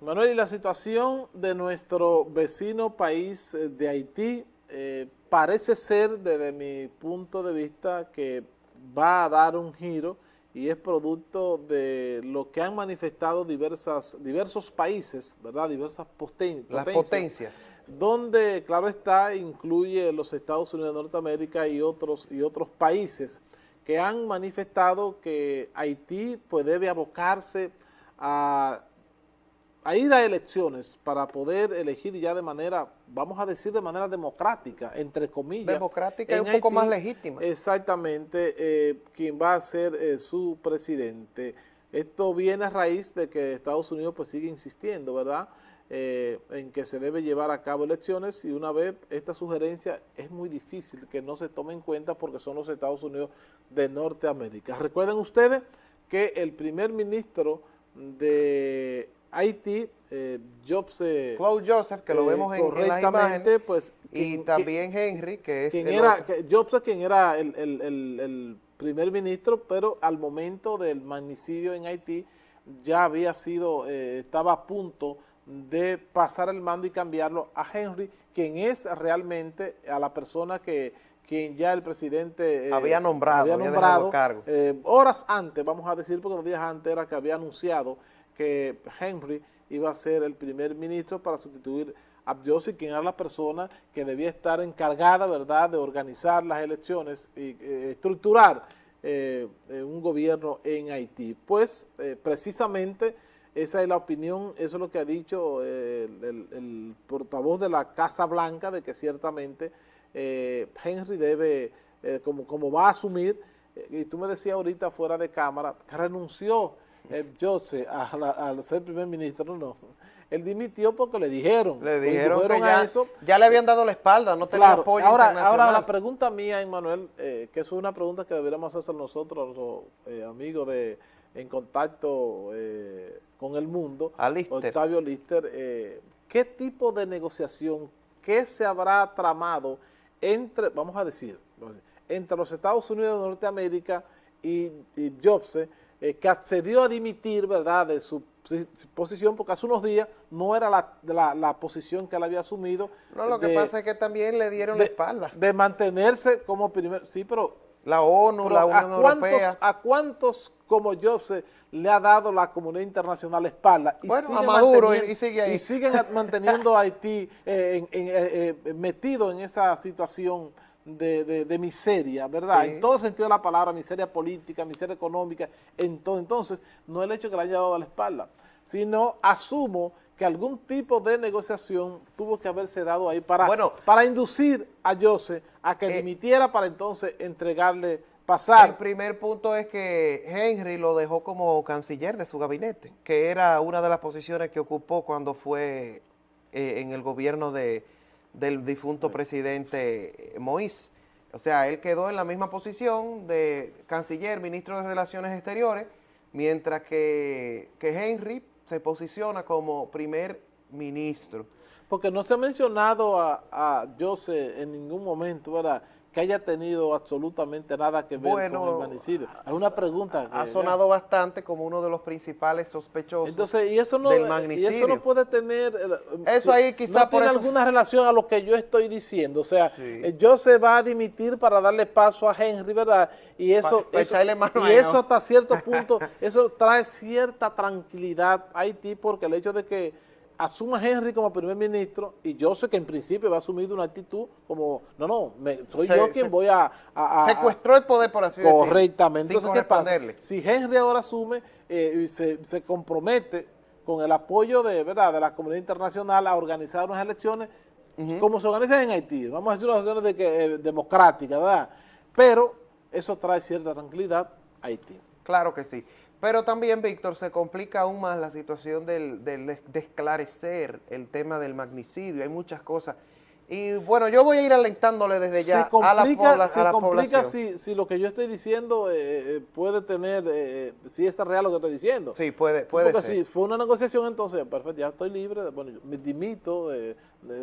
Manuel, y la situación de nuestro vecino país eh, de Haití eh, parece ser, desde mi punto de vista, que va a dar un giro y es producto de lo que han manifestado diversas, diversos países, ¿verdad? Diversas potencias. Las potencias. Donde, claro está, incluye los Estados Unidos de Norteamérica y otros, y otros países que han manifestado que Haití pues, debe abocarse a a ir a elecciones para poder elegir ya de manera, vamos a decir de manera democrática, entre comillas. Democrática y un poco más legítima. Exactamente, eh, quien va a ser eh, su presidente. Esto viene a raíz de que Estados Unidos pues sigue insistiendo, ¿verdad?, eh, en que se debe llevar a cabo elecciones y una vez esta sugerencia es muy difícil que no se tome en cuenta porque son los Estados Unidos de Norteamérica. Recuerden ustedes que el primer ministro de Haití, eh, Jobs... Claude Joseph, que lo eh, vemos en, en las imágenes, pues, y también Henry, que es quien era, Jobs quien era el, primer ministro, pero al momento del magnicidio en Haití ya había sido, eh, estaba a punto de pasar el mando y cambiarlo a Henry, quien es realmente a la persona que quien ya el presidente eh, había nombrado, había nombrado cargo. horas antes, vamos a decir, porque dos días antes era que había anunciado que Henry iba a ser el primer ministro para sustituir a Abdiosi, quien era la persona que debía estar encargada, ¿verdad?, de organizar las elecciones y eh, estructurar eh, eh, un gobierno en Haití. Pues, precisamente, esa es la opinión, eso es lo que ha dicho el, portavoz de la Casa Blanca, de que ciertamente Henry debe, como, como va a asumir, y tú me decías ahorita fuera de cámara, que renunció eh, sé, al ser primer ministro, no. Él dimitió porque le dijeron. Le dijeron que ya, eso. ya le habían dado la espalda, no tenía apoyo ahora, Ahora la pregunta mía, Emanuel, eh, que es una pregunta que deberíamos hacer nosotros, los eh, amigos de en contacto con el mundo, Octavio Lister, ¿qué tipo de negociación, qué se habrá tramado entre, vamos a decir, entre los Estados Unidos de Norteamérica y, y Jobs, eh, que accedió a dimitir, ¿verdad?, de su posición, porque hace unos días no era la, la, posición que él había asumido. No, lo que pasa es que también le dieron la espalda. De mantenerse como primer, sí, pero... La ONU, la Unión Europea. ¿A cuántos como yo se le ha dado la comunidad internacional la espalda? Y bueno, a Maduro y sigue ahí. Y siguen manteniendo a Haití eh, eh, metido en esa situación de, miseria, ¿verdad? En todo sentido de la palabra, miseria política, miseria económica, en todo. Entonces, no el hecho que le haya dado a la espalda, sino asumo que algún tipo de negociación tuvo que haberse dado ahí para, para inducir a Jose a que eh, dimitiera para entonces entregarle pasar. El primer punto es que Henry lo dejó como canciller de su gabinete, que era una de las posiciones que ocupó cuando fue eh, en el gobierno de del difunto presidente Moïse. O sea, él quedó en la misma posición de canciller, ministro de Relaciones Exteriores, mientras que, Henry se posiciona como primer ministro. Porque no se ha mencionado a, a Jose en ningún momento, ¿verdad?, que haya tenido absolutamente nada que ver con el manicidio. Es una pregunta. ha sonado bastante como uno de los principales sospechosos Entonces, y eso no, del magnicidio. Y eso no puede tener... Eso ahí quizá no tiene alguna relación a lo que yo estoy diciendo. O sea, eh, yo se va a dimitir para darle paso a Henry, ¿verdad? Y eso, y eso hasta cierto punto, eso trae cierta tranquilidad a Haití porque el hecho de que asuma Henry como primer ministro y yo sé que en principio va a asumir una actitud como, no, no, soy yo quien voy a, Secuestró el poder, por así decirlo. Correctamente. Entonces, ¿qué pasa? Si Henry ahora asume eh, y se, compromete con el apoyo de, ¿verdad? de la comunidad internacional a organizar unas elecciones, como se organizan en Haití, vamos a decir unas elecciones de que, eh, democráticas, ¿verdad? Pero eso trae cierta tranquilidad a Haití. Claro que sí. Pero también, Víctor, se complica aún más la situación del, de esclarecer el tema del magnicidio. Hay muchas cosas. Y bueno, yo voy a ir alentándole desde ya a la, población. se complica Si, si, lo que yo estoy diciendo eh, eh, puede tener, eh, si es real lo que estoy diciendo. Sí, puede, puede Porque si fue una negociación, entonces, perfecto, ya estoy libre, bueno, yo me dimito,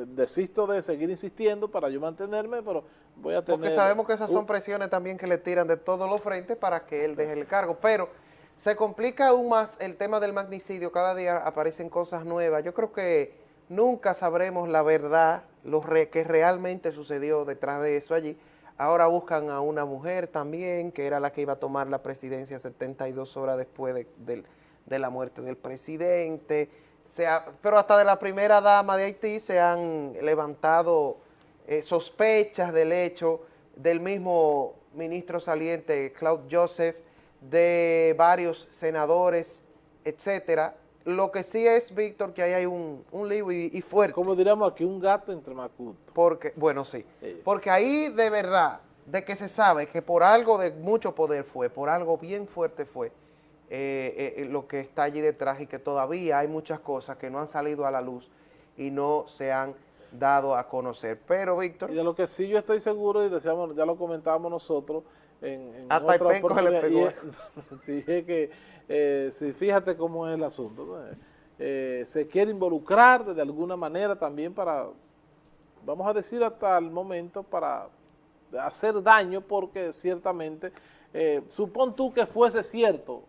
desisto de seguir insistiendo para yo mantenerme, pero voy a tener... Porque sabemos que esas son presiones también que le tiran de todos los frentes para que él deje el cargo, pero Se complica aún más el tema del magnicidio, cada día aparecen cosas nuevas. Yo creo que nunca sabremos la verdad, lo que realmente sucedió detrás de eso allí. Ahora buscan a una mujer también, que era la que iba a tomar la presidencia 72 horas después de, de la muerte del presidente. pero hasta de la primera dama de Haití se han levantado eh, sospechas del hecho del mismo ministro saliente, Claude Joseph, de varios senadores, etcétera. Lo que sí es, Víctor, que ahí hay un, un lío y, fuerte. Como diríamos aquí, un gato entre macutos. Porque, bueno, sí. Porque ahí de verdad, de que se sabe que por algo de mucho poder fue, por algo bien fuerte fue, eh, eh, lo que está allí detrás y que todavía hay muchas cosas que no han salido a la luz y no se han dado a conocer. Pero, Víctor... Y de lo que sí yo estoy seguro, y decíamos, ya lo comentábamos nosotros en, en Hasta otra oportunidad, y es, sí, es que, eh, fíjate cómo es el asunto, eh, se quiere involucrar de alguna manera también para, vamos a decir hasta el momento, para hacer daño, porque ciertamente, eh, supón tú que fuese cierto,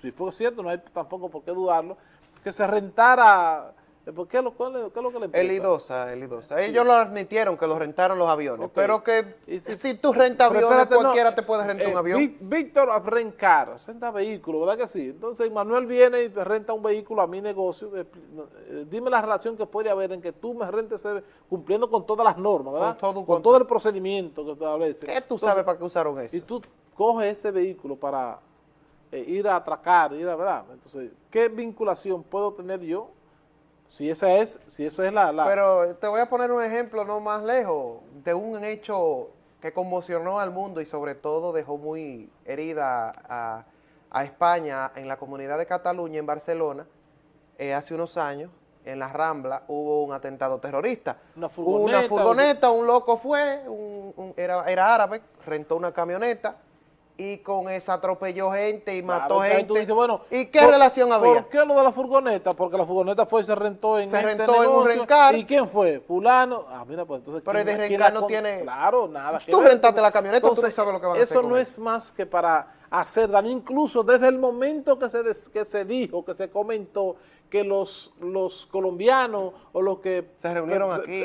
si fue cierto, no hay tampoco por qué dudarlo, que se rentara eh, ¿Qué es lo, qué es lo que le El IDOSA, el IDOSA. Ellos lo admitieron que lo rentaron los aviones, pero que si, tú rentas aviones, cualquiera te puede rentar un eh, avión. Víctor Rencar, renta vehículos, ¿verdad que sí? Entonces Manuel viene y renta un vehículo a mi negocio. Eh, dime la relación que puede haber en que tú me rentes cumpliendo con todas las normas, ¿verdad? Con todo, el procedimiento que establece. ¿Qué tú sabes para qué usaron eso? Y tú coges ese vehículo para ir a atracar, ir a, ¿verdad? Entonces, ¿qué vinculación puedo tener yo si esa es, si eso es la, Pero te voy a poner un ejemplo no más lejos, de un hecho que conmocionó al mundo y sobre todo dejó muy herida a, España en la comunidad de Cataluña, en Barcelona, eh, hace unos años, en la Rambla, hubo un atentado terrorista. Una furgoneta. Una furgoneta, un loco fue, era, era árabe, rentó una camioneta, y con esa atropelló gente y mató gente. bueno, ¿Y qué relación había? ¿Por qué lo de la furgoneta? Porque la furgoneta fue y se rentó en Se este rentó en un rencar. ¿Y quién fue? Fulano. Ah, mira, pues entonces... Pero el de rencar no tiene... Claro, nada. Tú rentaste la camioneta, tú sabes lo que van a hacer Eso no es más que para hacer daño. Incluso desde el momento que se, que se dijo, que se comentó que los, los colombianos o los que... Se reunieron aquí.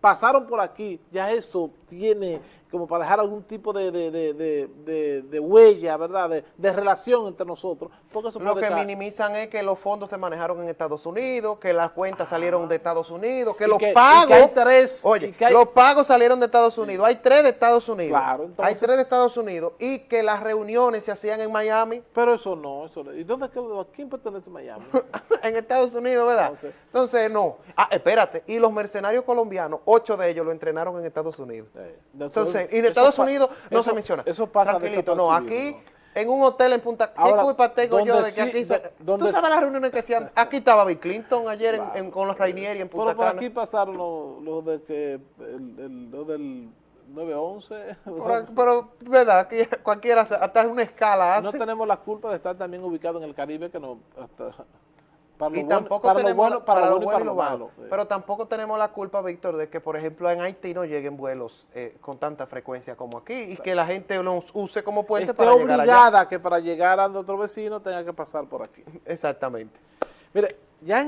pasaron por aquí, ya eso tiene como para dejar algún tipo de, de, huella, ¿verdad?, de, relación entre nosotros. Porque Lo que minimizan es que los fondos se manejaron en Estados Unidos, que las cuentas salieron de Estados Unidos, que los pagos... hay tres, oye, los pagos salieron de Estados Unidos, hay tres de Estados Unidos. Claro, entonces, hay tres de Estados Unidos y que las reuniones se hacían en Miami. Pero eso no, eso no. ¿Y dónde es que, a quién pertenece Miami? en Estados Unidos, ¿verdad? Entonces, no. Ah, espérate, y los mercenarios colombianos, ocho de ellos lo entrenaron en Estados Unidos. entonces, y en Estados Unidos no se menciona. Eso pasa Tranquilito, no, aquí en un hotel en Punta ¿Qué culpa tengo yo de que aquí ¿Tú sabes las reuniones que hacían? Aquí estaba Bill Clinton ayer en, con los Rainieri en Punta Pero por aquí pasaron los de que el, lo del 911. Pero, pero, ¿verdad? Aquí cualquiera, hasta una escala hace. No tenemos la culpa de estar también ubicado en el Caribe que no... Hasta, para y tampoco tenemos, lo para, lo bueno y lo malo. Pero tampoco tenemos la culpa, Víctor, de que, por ejemplo, en Haití no lleguen vuelos eh, con tanta frecuencia como aquí y que la gente los use como puente para llegar obligada que para llegar a otro vecino tenga que pasar por aquí. Exactamente. Mire, ya en